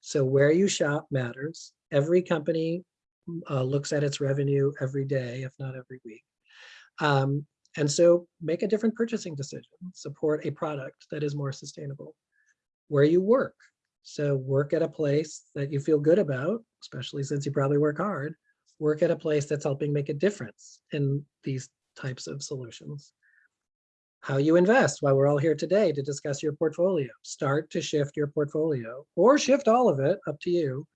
So where you shop matters. Every company uh, looks at its revenue every day, if not every week. Um, and so make a different purchasing decision, support a product that is more sustainable. Where you work, so work at a place that you feel good about, especially since you probably work hard, work at a place that's helping make a difference in these types of solutions. How you invest, why we're all here today to discuss your portfolio. Start to shift your portfolio or shift all of it, up to you.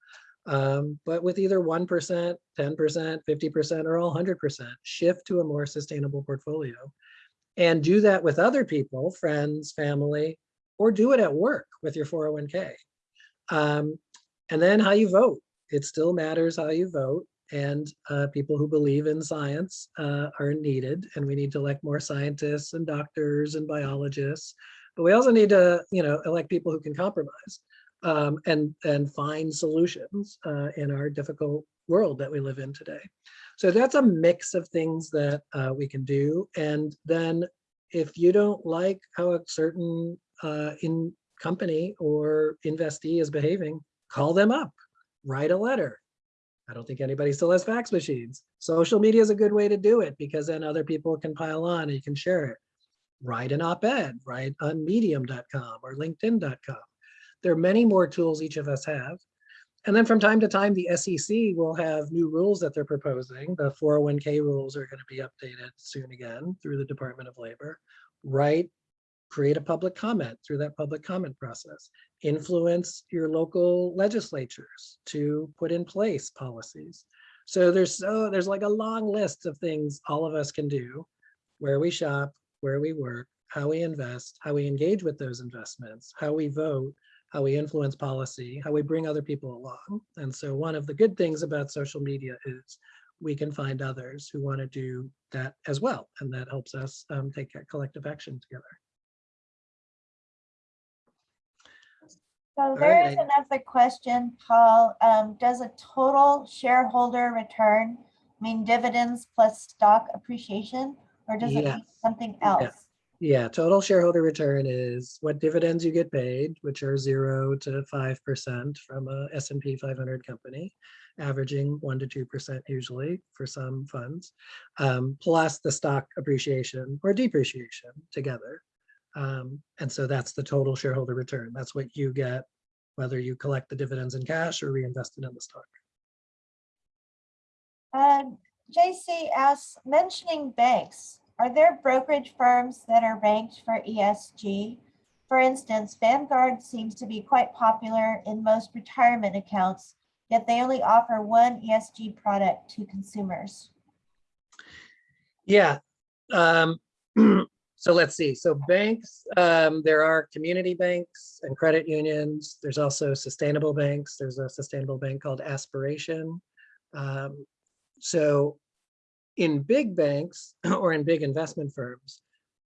Um, but with either 1%, 10%, 50%, or all 100%, shift to a more sustainable portfolio. And do that with other people, friends, family, or do it at work with your 401k. Um, and then how you vote. It still matters how you vote and uh, people who believe in science uh, are needed and we need to elect more scientists and doctors and biologists. But we also need to, you know, elect people who can compromise um, and, and find solutions uh, in our difficult world that we live in today. So that's a mix of things that uh, we can do. And then if you don't like how a certain uh, in company or investee is behaving, call them up, write a letter. I don't think anybody still has fax machines. Social media is a good way to do it because then other people can pile on and you can share it. Write an op-ed, write on medium.com or linkedin.com. There are many more tools each of us have. And then from time to time, the SEC will have new rules that they're proposing. The 401k rules are going to be updated soon again through the Department of Labor. Write create a public comment through that public comment process, influence your local legislatures to put in place policies. So there's so there's like a long list of things all of us can do, where we shop, where we work, how we invest, how we engage with those investments, how we vote, how we influence policy, how we bring other people along. And so one of the good things about social media is we can find others who want to do that as well. And that helps us um, take collective action together. So All there is right. another question, Paul. Um, does a total shareholder return mean dividends plus stock appreciation? Or does it mean something else? Yeah, total shareholder return is what dividends you get paid, which are zero to five percent from a S&P 500 company, averaging one to two percent usually for some funds, um, plus the stock appreciation or depreciation together. Um, and so that's the total shareholder return. That's what you get, whether you collect the dividends in cash or reinvest it in the stock. Um, JC asks, mentioning banks, are there brokerage firms that are ranked for ESG? For instance, Vanguard seems to be quite popular in most retirement accounts, yet they only offer one ESG product to consumers. Yeah. Um, [clears throat] so let's see. So banks, um, there are community banks and credit unions. There's also sustainable banks. There's a sustainable bank called Aspiration. Um, so in big banks [clears throat] or in big investment firms,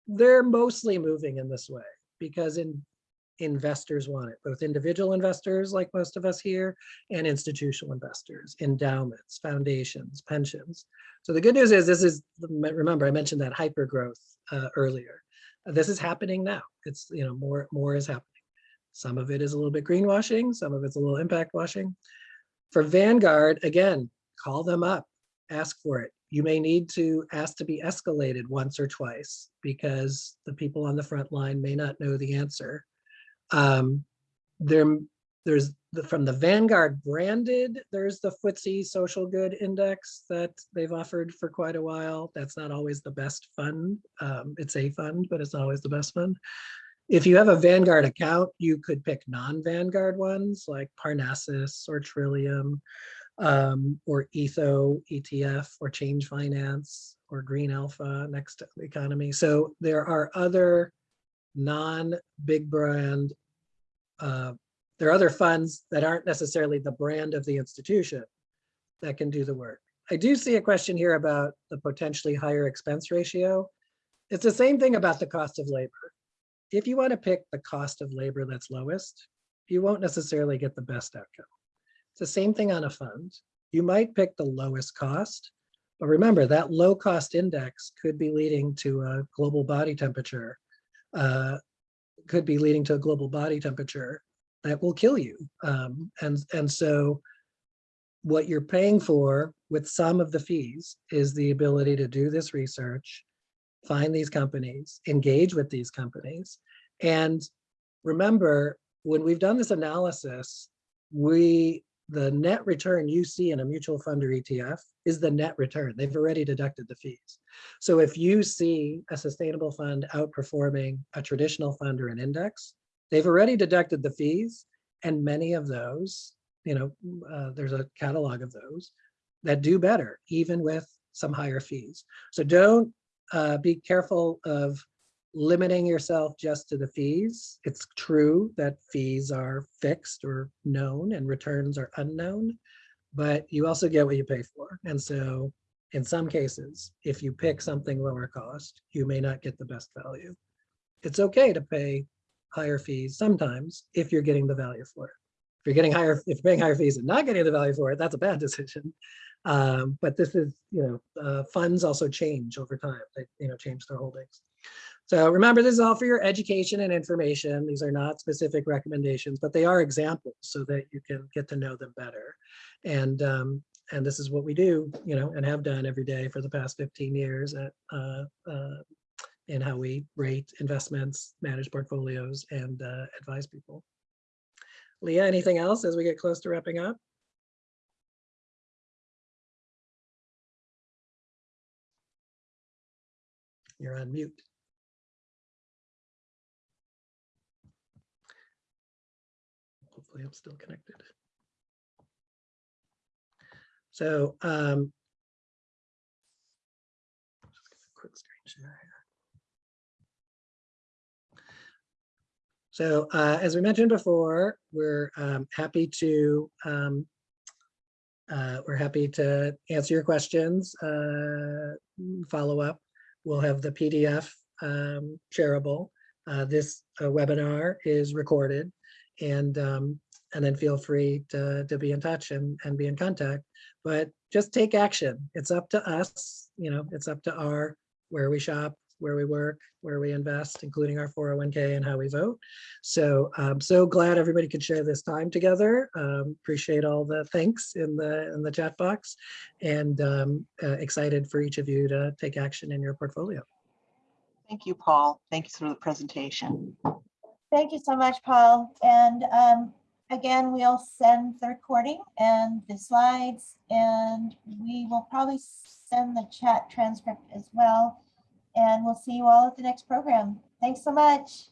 they're mostly moving in this way because in investors want it, both individual investors like most of us here and institutional investors, endowments, foundations, pensions. So the good news is this is, remember I mentioned that hyper growth uh, earlier. This is happening now. It's, you know, more, more is happening. Some of it is a little bit greenwashing, some of it's a little impact washing. For Vanguard, again, call them up, ask for it. You may need to ask to be escalated once or twice because the people on the front line may not know the answer. Um, there, there's the, from the Vanguard branded, there's the FTSE Social Good Index that they've offered for quite a while. That's not always the best fund. Um, it's a fund, but it's not always the best fund. If you have a Vanguard account, you could pick non-Vanguard ones like Parnassus or Trillium. Um, or ETHO ETF or Change Finance or Green Alpha Next to the Economy. So there are other non-big brand, uh, there are other funds that aren't necessarily the brand of the institution that can do the work. I do see a question here about the potentially higher expense ratio. It's the same thing about the cost of labor. If you want to pick the cost of labor that's lowest, you won't necessarily get the best outcome. The same thing on a fund. You might pick the lowest cost, but remember that low cost index could be leading to a global body temperature, uh, could be leading to a global body temperature that will kill you. Um, and, and so what you're paying for with some of the fees is the ability to do this research, find these companies, engage with these companies. And remember, when we've done this analysis, we, the net return you see in a mutual fund or ETF is the net return. They've already deducted the fees. So if you see a sustainable fund outperforming a traditional fund or an index, they've already deducted the fees and many of those, you know, uh, there's a catalog of those that do better, even with some higher fees. So don't uh, be careful of limiting yourself just to the fees. It's true that fees are fixed or known and returns are unknown, but you also get what you pay for. And so in some cases, if you pick something lower cost, you may not get the best value. It's okay to pay higher fees sometimes if you're getting the value for it. If you're getting higher, if you're paying higher fees and not getting the value for it, that's a bad [laughs] decision. Um, but this is, you know, uh, funds also change over time. They, you know, change their holdings. So remember, this is all for your education and information. These are not specific recommendations, but they are examples so that you can get to know them better. And um, and this is what we do, you know, and have done every day for the past 15 years at uh, uh, in how we rate investments, manage portfolios, and uh, advise people. Leah, anything else as we get close to wrapping up? You're on mute. Hopefully I'm still connected. So um, just give a quick screen share here. So uh, as we mentioned before, we're um, happy to um, uh, we're happy to answer your questions, uh, follow up. We'll have the PDF um, shareable. Uh, this uh, webinar is recorded and um, and then feel free to, to be in touch and, and be in contact. But just take action. It's up to us, you know, it's up to our where we shop, where we work, where we invest, including our 401k and how we vote. So I'm so glad everybody could share this time together. Um, appreciate all the thanks in the in the chat box and um, uh, excited for each of you to take action in your portfolio. Thank you, Paul. Thank you for the presentation. Thank you so much, Paul. And um, again, we'll send the recording and the slides, and we will probably send the chat transcript as well. And we'll see you all at the next program. Thanks so much.